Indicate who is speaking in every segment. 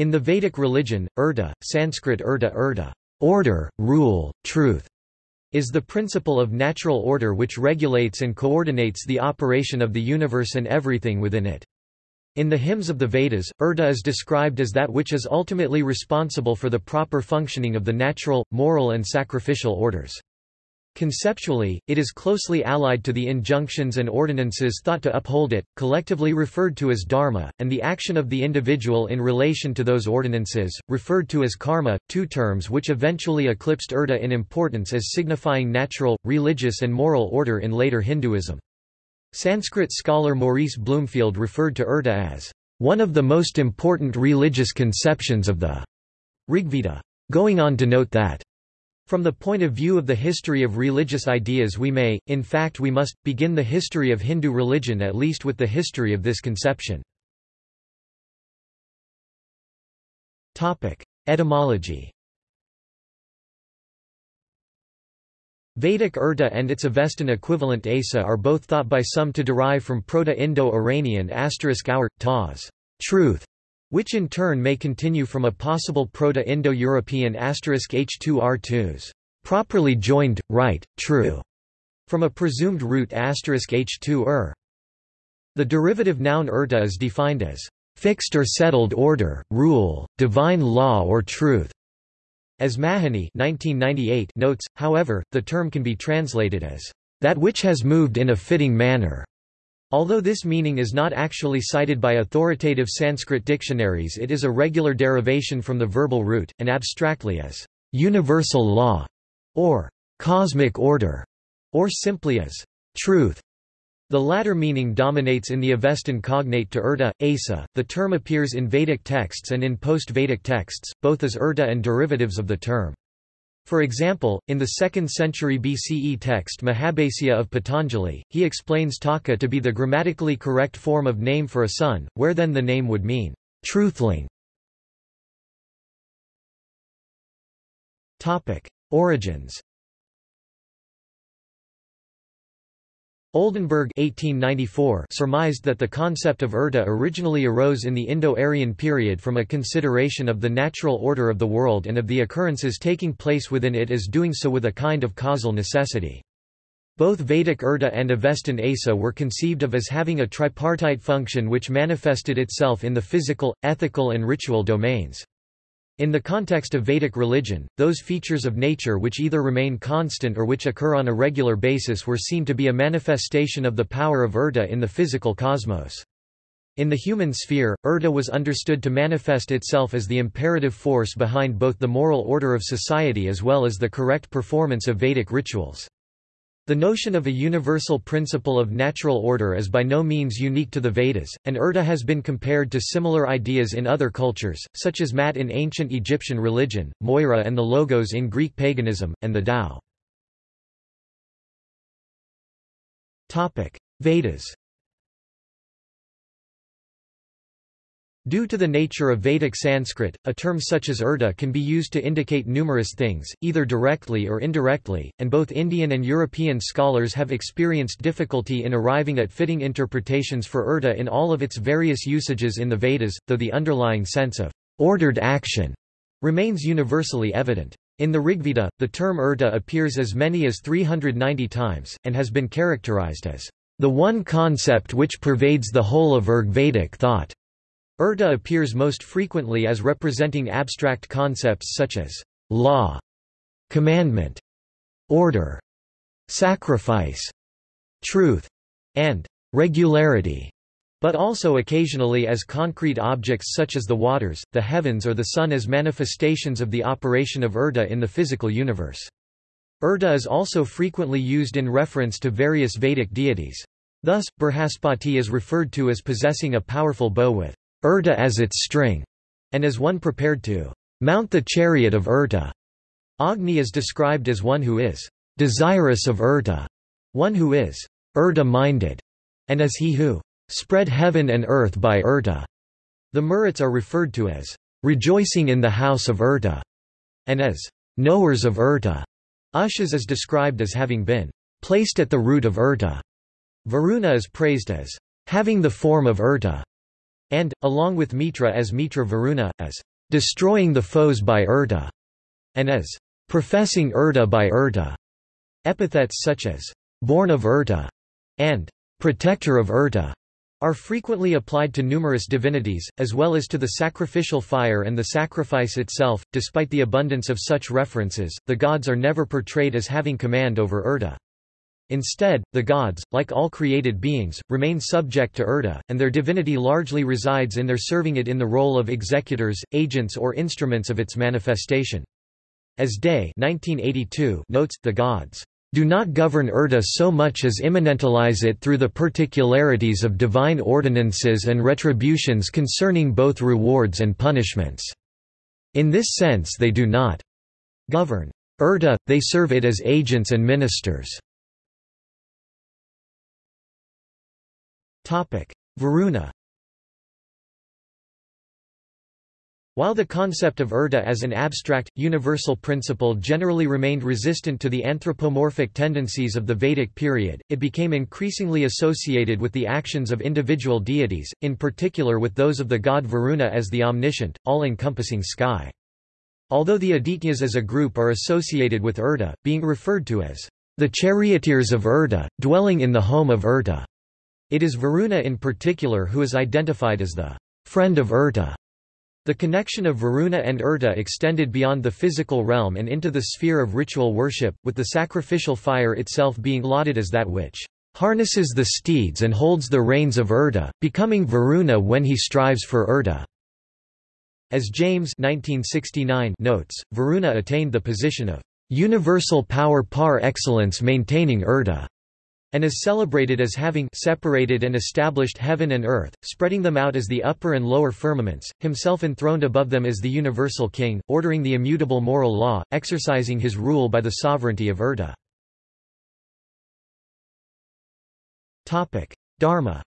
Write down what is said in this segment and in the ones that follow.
Speaker 1: In the Vedic religion, Urda, Sanskrit Urda Urda, order, rule, truth, is the principle of natural order which regulates and coordinates the operation of the universe and everything within it. In the hymns of the Vedas, Urda is described as that which is ultimately responsible for the proper functioning of the natural, moral and sacrificial orders. Conceptually, it is closely allied to the injunctions and ordinances thought to uphold it, collectively referred to as dharma, and the action of the individual in relation to those ordinances, referred to as karma, two terms which eventually eclipsed urda in importance as signifying natural, religious and moral order in later Hinduism. Sanskrit scholar Maurice Bloomfield referred to urda as one of the most important religious conceptions of the Rigveda, going on to note that from the point of view of the history of religious ideas we may, in fact we must, begin the history of Hindu religion at least with the history of this conception. Etymology Vedic Urda and its Avestan equivalent Asa are both thought by some to derive from Proto-Indo-Iranian asterisk *our, taz, truth, which in turn may continue from a possible Proto-Indo-European h2r2s, properly joined, right, true, from a presumed root h2er. The derivative noun urta is defined as fixed or settled order, rule, divine law or truth. As Mahoney 1998 notes, however, the term can be translated as, "...that which has moved in a fitting manner." Although this meaning is not actually cited by authoritative Sanskrit dictionaries it is a regular derivation from the verbal root, and abstractly as, "...universal law", or "...cosmic order", or simply as, "...truth". The latter meaning dominates in the Avestan cognate to Urda, Asa. The term appears in Vedic texts and in post-Vedic texts, both as Urda and derivatives of the term. For example, in the 2nd century BCE text Mahabhasya of Patanjali, he explains Taka to be the grammatically correct form of name for a son, where then the name would mean, truthling. Origins Oldenberg 1894 surmised that the concept of urda originally arose in the Indo-Aryan period from a consideration of the natural order of the world and of the occurrences taking place within it as doing so with a kind of causal necessity. Both Vedic urda and Avestan asa were conceived of as having a tripartite function which manifested itself in the physical, ethical and ritual domains. In the context of Vedic religion, those features of nature which either remain constant or which occur on a regular basis were seen to be a manifestation of the power of Urda in the physical cosmos. In the human sphere, Urda was understood to manifest itself as the imperative force behind both the moral order of society as well as the correct performance of Vedic rituals. The notion of a universal principle of natural order is by no means unique to the Vedas, and Urda has been compared to similar ideas in other cultures, such as Mat in ancient Egyptian religion, Moira and the Logos in Greek paganism, and the Tao. Vedas Due to the nature of Vedic Sanskrit, a term such as urda can be used to indicate numerous things, either directly or indirectly, and both Indian and European scholars have experienced difficulty in arriving at fitting interpretations for urda in all of its various usages in the Vedas, though the underlying sense of ordered action remains universally evident. In the Rigveda, the term urda appears as many as 390 times, and has been characterized as the one concept which pervades the whole of Rigvedic thought. Urda appears most frequently as representing abstract concepts such as law, commandment, order, sacrifice, truth, and regularity, but also occasionally as concrete objects such as the waters, the heavens or the sun as manifestations of the operation of Urda in the physical universe. Urda is also frequently used in reference to various Vedic deities. Thus, Brihaspati is referred to as possessing a powerful bow with Urta as its string, and as one prepared to mount the chariot of Urta. Agni is described as one who is desirous of Urta, one who is Urta-minded, and as he who spread heaven and earth by Urta. The Maruts are referred to as rejoicing in the house of Urta, and as knowers of Urta. Ushas is described as having been placed at the root of Urta. Varuna is praised as having the form of Urta. And, along with Mitra as Mitra Varuna, as destroying the foes by Urta, and as professing Urta by Urta. Epithets such as born of Urta and protector of Urta are frequently applied to numerous divinities, as well as to the sacrificial fire and the sacrifice itself. Despite the abundance of such references, the gods are never portrayed as having command over Urta. Instead, the gods, like all created beings, remain subject to Urta, and their divinity largely resides in their serving it in the role of executors, agents or instruments of its manifestation. As Day 1982 notes, the gods do not govern Urta so much as immanentalize it through the particularities of divine ordinances and retributions concerning both rewards and punishments. In this sense they do not govern Urta, they serve it as agents and ministers. Varuna While the concept of Urta as an abstract, universal principle generally remained resistant to the anthropomorphic tendencies of the Vedic period, it became increasingly associated with the actions of individual deities, in particular with those of the god Varuna as the omniscient, all-encompassing sky. Although the Adityas as a group are associated with Urta, being referred to as the charioteers of Urta, dwelling in the home of Urta, it is Varuna in particular who is identified as the friend of Urta. The connection of Varuna and Urta extended beyond the physical realm and into the sphere of ritual worship, with the sacrificial fire itself being lauded as that which harnesses the steeds and holds the reins of Urta, becoming Varuna when he strives for Urta. As James 1969 notes, Varuna attained the position of universal power par excellence maintaining Urta and is celebrated as having separated and established heaven and earth, spreading them out as the upper and lower firmaments, himself enthroned above them as the universal king, ordering the immutable moral law, exercising his rule by the sovereignty of Urta. Dharma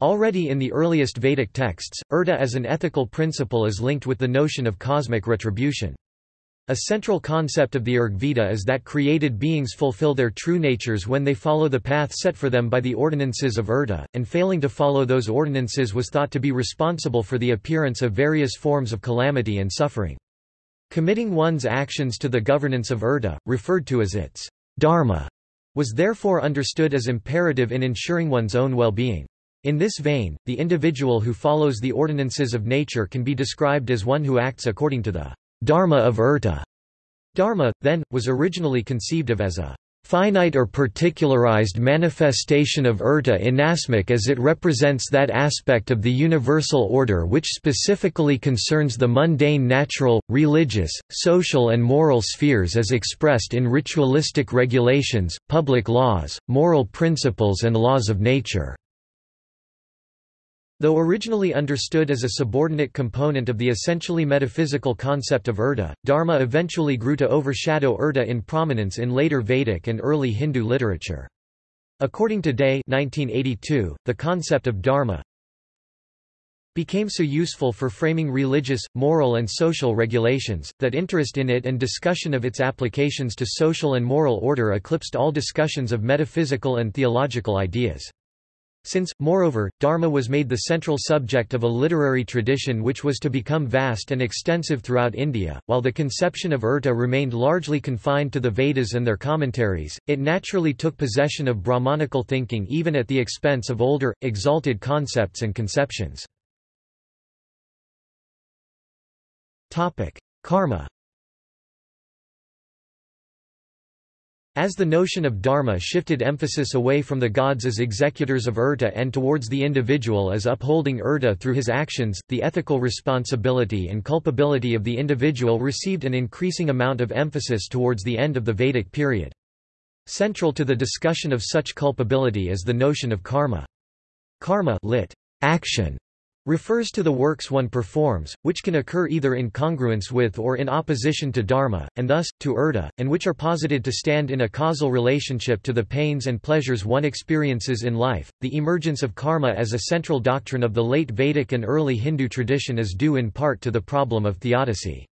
Speaker 1: Already in the earliest Vedic texts, Urta as an ethical principle is linked with the notion of cosmic retribution. A central concept of the Rigveda is that created beings fulfill their true natures when they follow the path set for them by the ordinances of Urta, and failing to follow those ordinances was thought to be responsible for the appearance of various forms of calamity and suffering. Committing one's actions to the governance of Urta, referred to as its dharma, was therefore understood as imperative in ensuring one's own well-being. In this vein, the individual who follows the ordinances of nature can be described as one who acts according to the Dharma of Urta. Dharma, then, was originally conceived of as a finite or particularized manifestation of Urta inasmuch as it represents that aspect of the universal order which specifically concerns the mundane natural, religious, social and moral spheres as expressed in ritualistic regulations, public laws, moral principles and laws of nature. Though originally understood as a subordinate component of the essentially metaphysical concept of Urta, Dharma eventually grew to overshadow Urta in prominence in later Vedic and early Hindu literature. According to Day 1982, the concept of Dharma became so useful for framing religious, moral and social regulations, that interest in it and discussion of its applications to social and moral order eclipsed all discussions of metaphysical and theological ideas. Since, moreover, Dharma was made the central subject of a literary tradition which was to become vast and extensive throughout India, while the conception of Urta remained largely confined to the Vedas and their commentaries, it naturally took possession of Brahmanical thinking even at the expense of older, exalted concepts and conceptions. Karma As the notion of dharma shifted emphasis away from the gods as executors of urta and towards the individual as upholding urta through his actions, the ethical responsibility and culpability of the individual received an increasing amount of emphasis towards the end of the Vedic period. Central to the discussion of such culpability is the notion of karma. Karma lit. action refers to the works one performs, which can occur either in congruence with or in opposition to dharma, and thus, to urta, and which are posited to stand in a causal relationship to the pains and pleasures one experiences in life. The emergence of karma as a central doctrine of the late Vedic and early Hindu tradition is due in part to the problem of theodicy.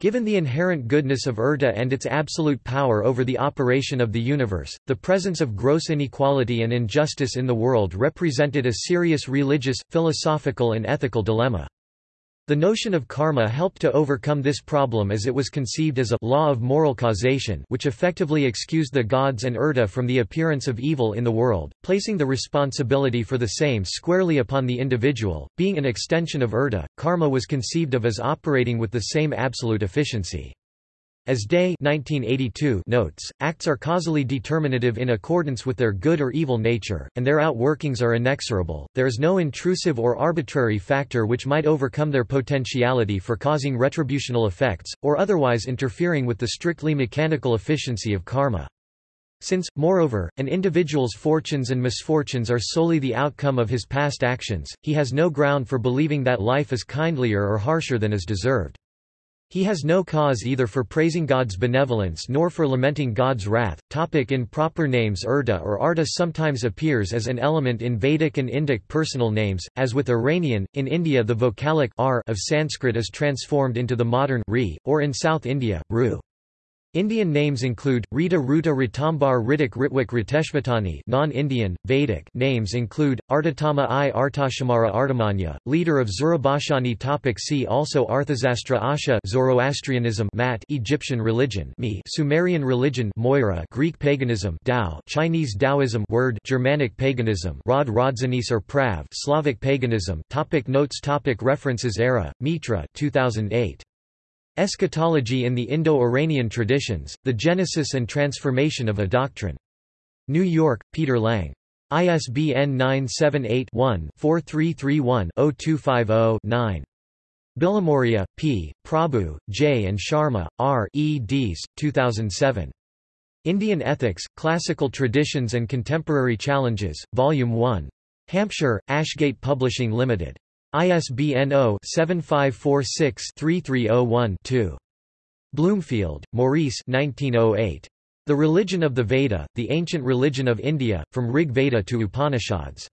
Speaker 1: Given the inherent goodness of Urta and its absolute power over the operation of the universe, the presence of gross inequality and injustice in the world represented a serious religious, philosophical and ethical dilemma. The notion of karma helped to overcome this problem as it was conceived as a law of moral causation which effectively excused the gods and Urta from the appearance of evil in the world, placing the responsibility for the same squarely upon the individual. Being an extension of Urta, karma was conceived of as operating with the same absolute efficiency. As Day 1982 notes, acts are causally determinative in accordance with their good or evil nature, and their outworkings are inexorable. There is no intrusive or arbitrary factor which might overcome their potentiality for causing retributional effects, or otherwise interfering with the strictly mechanical efficiency of karma. Since, moreover, an individual's fortunes and misfortunes are solely the outcome of his past actions, he has no ground for believing that life is kindlier or harsher than is deserved. He has no cause either for praising God's benevolence nor for lamenting God's wrath. Topic in proper names Urda or Arda sometimes appears as an element in Vedic and Indic personal names, as with Iranian, in India the vocalic r of Sanskrit is transformed into the modern ri, or in South India, ru. Indian names include Rita Ruta Ritambar Ritik Ritwik Riteshvatani non-Indian, Vedic names include, Artatama I Artashamara Artamanya, leader of Zurabhashani topic See also Arthasastra Asha Zoroastrianism Mat Egyptian religion Mi Sumerian religion Moira Greek paganism Tao Chinese Taoism Wyrd Germanic paganism Rod Rodzanis or Prav Slavic paganism topic Notes topic References Ara, Mitra 2008. Eschatology in the Indo-Iranian Traditions, The Genesis and Transformation of a Doctrine. New York, Peter Lang. ISBN 978-1-4331-0250-9. Bilimoria, P., Prabhu, J. and Sharma, R. eds. 2007. Indian Ethics, Classical Traditions and Contemporary Challenges, Volume 1. Hampshire, Ashgate Publishing Limited. ISBN 0-7546-3301-2. Bloomfield, Maurice 1908. The Religion of the Veda, The Ancient Religion of India, From Rig Veda to Upanishads.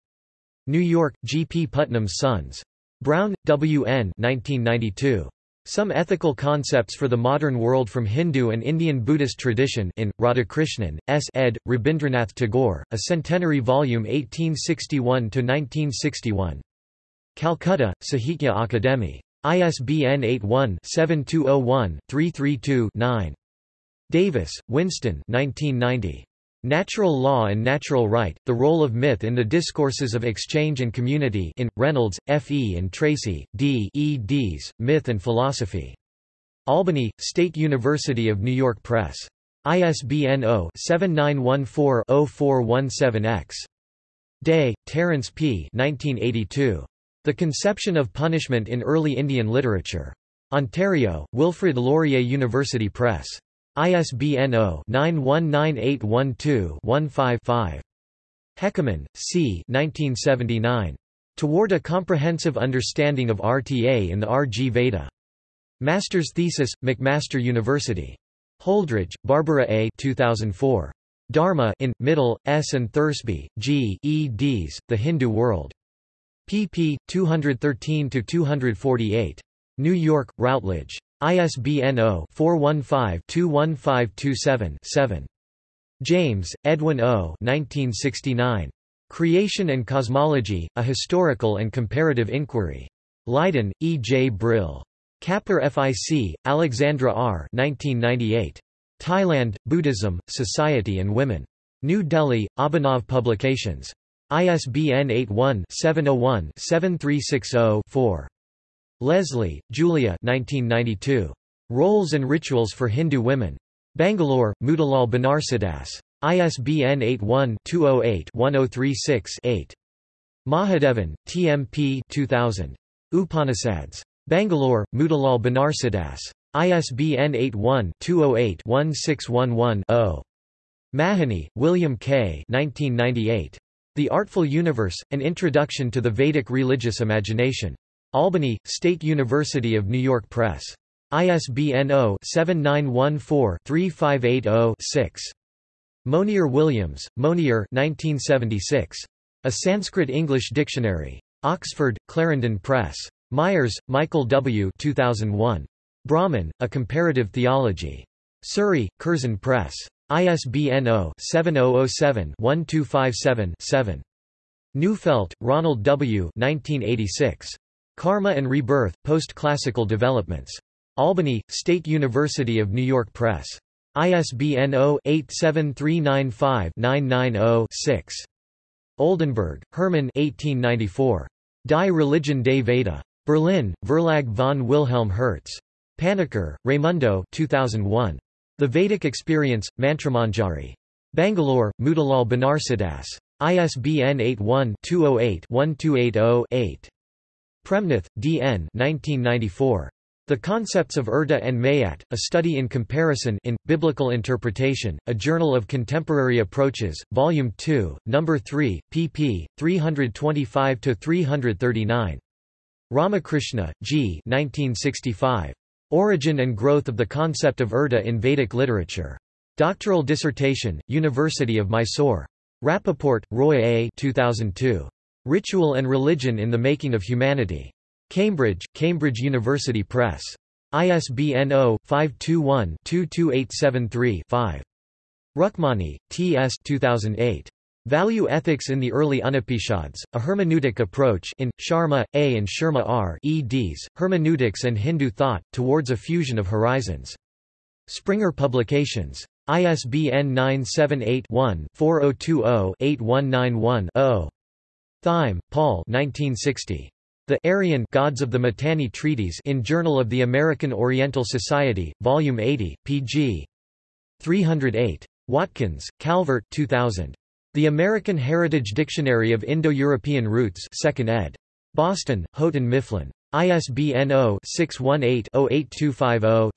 Speaker 1: New York, G. P. Putnam's Sons. Brown, W. N. 1992. Some Ethical Concepts for the Modern World from Hindu and Indian Buddhist Tradition in, Radhakrishnan, S. ed., Rabindranath Tagore, a centenary volume 1861–1961. Calcutta, Sahitya Akademi. ISBN 81-7201-332-9. Davis, Winston 1990. Natural Law and Natural Right, The Role of Myth in the Discourses of Exchange and Community in, Reynolds, F. E. and Tracy, D. eds, Myth and Philosophy. Albany, State University of New York Press. ISBN 0-7914-0417-X. Day, Terence P. 1982. The Conception of Punishment in Early Indian Literature. Ontario, Wilfrid Laurier University Press. ISBN 0-919812-15-5. Heckermann, C. 1979. Toward a Comprehensive Understanding of RTA in the R.G. Veda. Master's Thesis, McMaster University. Holdrege, Barbara A. 2004. Dharma in, Mittal, S. and Thursby, G. eds, The Hindu World pp. 213–248. New York, Routledge. ISBN 0-415-21527-7. James, Edwin O. 1969. Creation and Cosmology, A Historical and Comparative Inquiry. Leiden, E. J. Brill. Kapler FIC, Alexandra R. 1998. Thailand, Buddhism, Society and Women. New Delhi, Abhinav Publications. ISBN 81-701-7360-4. Leslie, Julia 1992. Roles and Rituals for Hindu Women. Bangalore, Motilal Banarsidass. ISBN 81-208-1036-8. Mahadevan, TMP 2000. Upanishads. Bangalore, Motilal Banarsidass. ISBN 81-208-1611-0. Mahoney, William K. 1998. The Artful Universe, An Introduction to the Vedic Religious Imagination. Albany, State University of New York Press. ISBN 0-7914-3580-6. Monier Williams, Monier 1976. A Sanskrit-English Dictionary. Oxford, Clarendon Press. Myers, Michael W. 2001.
Speaker 2: Brahman, A Comparative Theology. Surrey, Curzon Press. ISBN 0-7007-1257-7. Neufeld, Ronald W. 1986. Karma and Rebirth, Post-Classical Developments. Albany, State University of New York Press. ISBN 0-87395-990-6. Oldenberg, Hermann 1894. Die Religion des Veda. Berlin, Verlag von Wilhelm Hertz. Panikkar, Raimundo 2001. The Vedic Experience, Mantramanjari. Bangalore, Motilal Banarsidass. ISBN 81-208-1280-8. Premnath, D. N. 1994. The Concepts of Urda and Mayat, A Study in Comparison in, Biblical Interpretation, A Journal of Contemporary Approaches, Volume 2, No. 3, pp. 325–339. Ramakrishna, G. 1965. Origin and Growth of the Concept of Urta in Vedic Literature. Doctoral dissertation, University of Mysore. Rappaport, Roy A. 2002. Ritual and Religion in the Making of Humanity. Cambridge, Cambridge University Press. ISBN 0-521-22873-5. Rukmani, T. S. 2008. Value Ethics in the Early Upanishads, A Hermeneutic Approach in, Sharma, A. and Sharma R. eds, Hermeneutics and Hindu Thought, Towards a Fusion of Horizons. Springer Publications. ISBN 978-1-4020-8191-0. Thieme, Paul 1960. The Aryan Gods of the Mitanni Treatise in Journal of the American Oriental Society, Volume 80, pg. 308. Watkins, Calvert 2000. The American Heritage Dictionary of Indo-European Roots 2nd ed. Boston, Houghton Mifflin. ISBN 0-618-08250-6.